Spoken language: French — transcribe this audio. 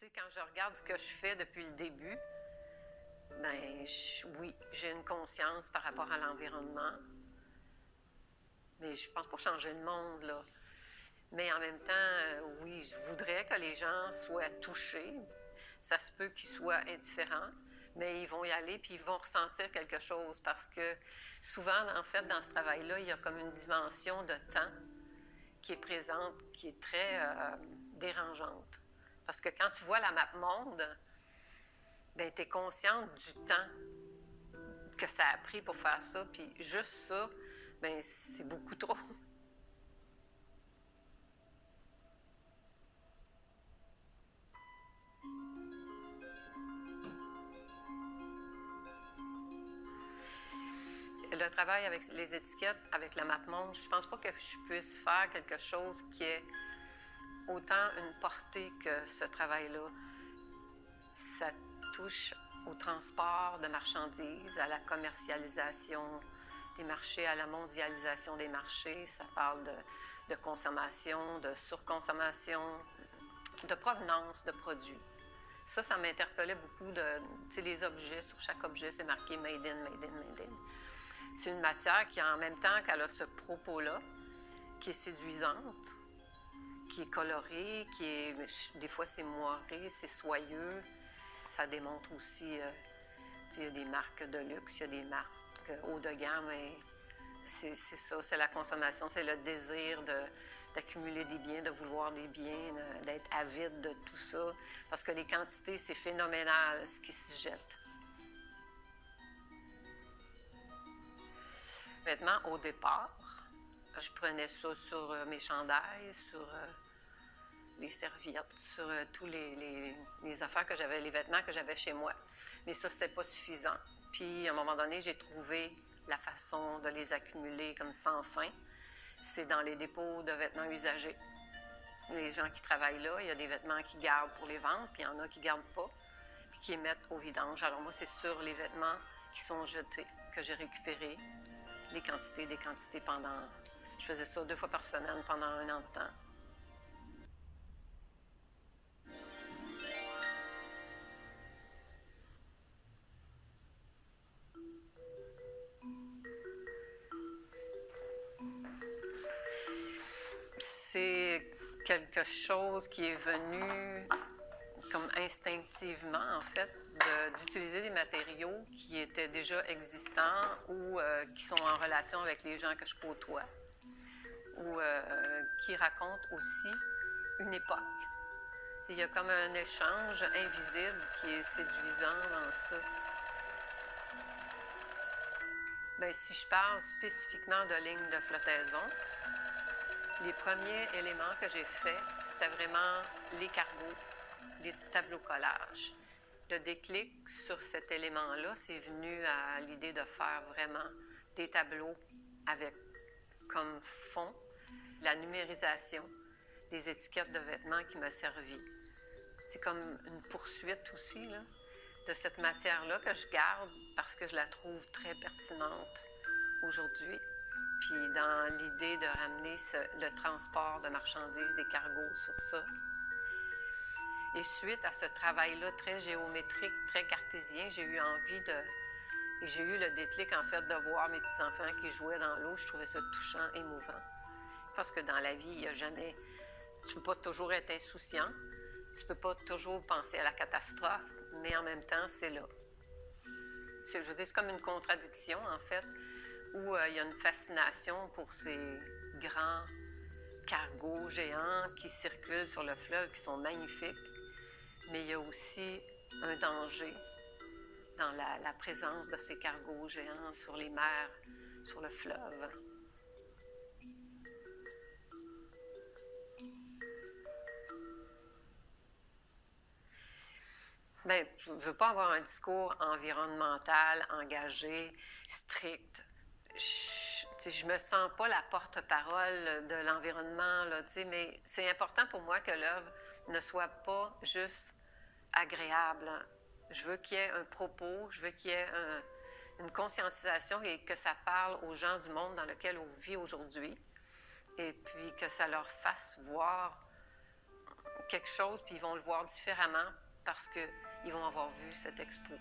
Quand je regarde ce que je fais depuis le début, ben oui, j'ai une conscience par rapport à l'environnement. Mais je pense pas changer le monde, là. Mais en même temps, euh, oui, je voudrais que les gens soient touchés. Ça se peut qu'ils soient indifférents, mais ils vont y aller puis ils vont ressentir quelque chose parce que souvent, en fait, dans ce travail-là, il y a comme une dimension de temps qui est présente, qui est très euh, dérangeante. Parce que quand tu vois la map monde, ben tu es consciente du temps que ça a pris pour faire ça, puis juste ça, ben c'est beaucoup trop. le travail avec les étiquettes, avec la map monde, je pense pas que je puisse faire quelque chose qui ait autant une portée que ce travail-là. Ça touche au transport de marchandises, à la commercialisation des marchés, à la mondialisation des marchés. Ça parle de, consommation, de surconsommation, de provenance de produits. Ça, ça m'interpellait beaucoup de, tu les objets, sur chaque objet, c'est marqué Made in, Made in, Made in. C'est une matière qui, en même temps qu'elle a ce propos-là, qui est séduisante, qui est colorée, qui est... Des fois, c'est moiré, c'est soyeux. Ça démontre aussi... Euh, il y a des marques de luxe, il y a des marques haut de gamme, et c'est ça, c'est la consommation, c'est le désir d'accumuler des biens, de vouloir des biens, d'être avide de tout ça, parce que les quantités, c'est phénoménal ce qui se jette. Vêtements, au départ, je prenais ça sur euh, mes chandails, sur euh, les serviettes, sur euh, tous les, affaires que j'avais, les vêtements que j'avais chez moi. Mais ça, c'était pas suffisant. Puis, à un moment donné, j'ai trouvé la façon de les accumuler comme sans fin. C'est dans les dépôts de vêtements usagés. Les gens qui travaillent là, il y a des vêtements qui gardent pour les vendre, puis il y en a qui gardent pas, puis qui les mettent au vidange. Alors moi, c'est sur les vêtements qui sont jetés que j'ai récupéré des quantités, des quantités pendant... Je faisais ça deux fois par semaine pendant un an de temps. C'est quelque chose qui est venu comme instinctivement, en fait, d'utiliser des matériaux qui étaient déjà existants ou euh, qui sont en relation avec les gens que je côtoie, euh, qui racontent aussi une époque. Il y a comme un échange invisible qui est séduisant dans ça. Bien, si je parle spécifiquement de lignes de flottaison, les premiers éléments que j'ai faits, c'était vraiment les cargos les tableaux collages. Le déclic sur cet élément-là, c'est venu à l'idée de faire vraiment des tableaux avec comme fond la numérisation des étiquettes de vêtements qui m'a servi. C'est comme une poursuite aussi de cette matière-là que je garde parce que je la trouve très pertinente aujourd'hui. Puis dans l'idée de ramener le transport de marchandises, des cargos sur ça, et suite à ce travail-là très géométrique, très cartésien, j'ai eu envie de... J'ai eu le déclic, en fait, de voir mes petits-enfants qui jouaient dans l'eau. Je trouvais ça touchant, émouvant. Parce que dans la vie, il n'y a jamais... Tu peux pas toujours être insouciant. Tu peux pas toujours penser à la catastrophe, mais en même temps, c'est là. Je veux dire, c'est comme une contradiction, en fait, où euh, il y a une fascination pour ces grands cargos géants qui circulent sur le fleuve, qui sont magnifiques mais il y a aussi un danger dans la, présence de ces cargos géants sur les mers, sur le fleuve. Bien, je ne veux pas avoir un discours environnemental, engagé, strict. Je ne me sens pas la porte-parole de l'environnement, mais c'est important pour moi que l'œuvre ne soit pas juste agréable. Je veux qu'il y ait un propos, je veux qu'il y ait une conscientisation et que ça parle aux gens du monde dans lequel on vit aujourd'hui. Et puis que ça leur fasse voir quelque chose, puis ils vont le voir différemment parce qu'ils vont avoir vu cette expo.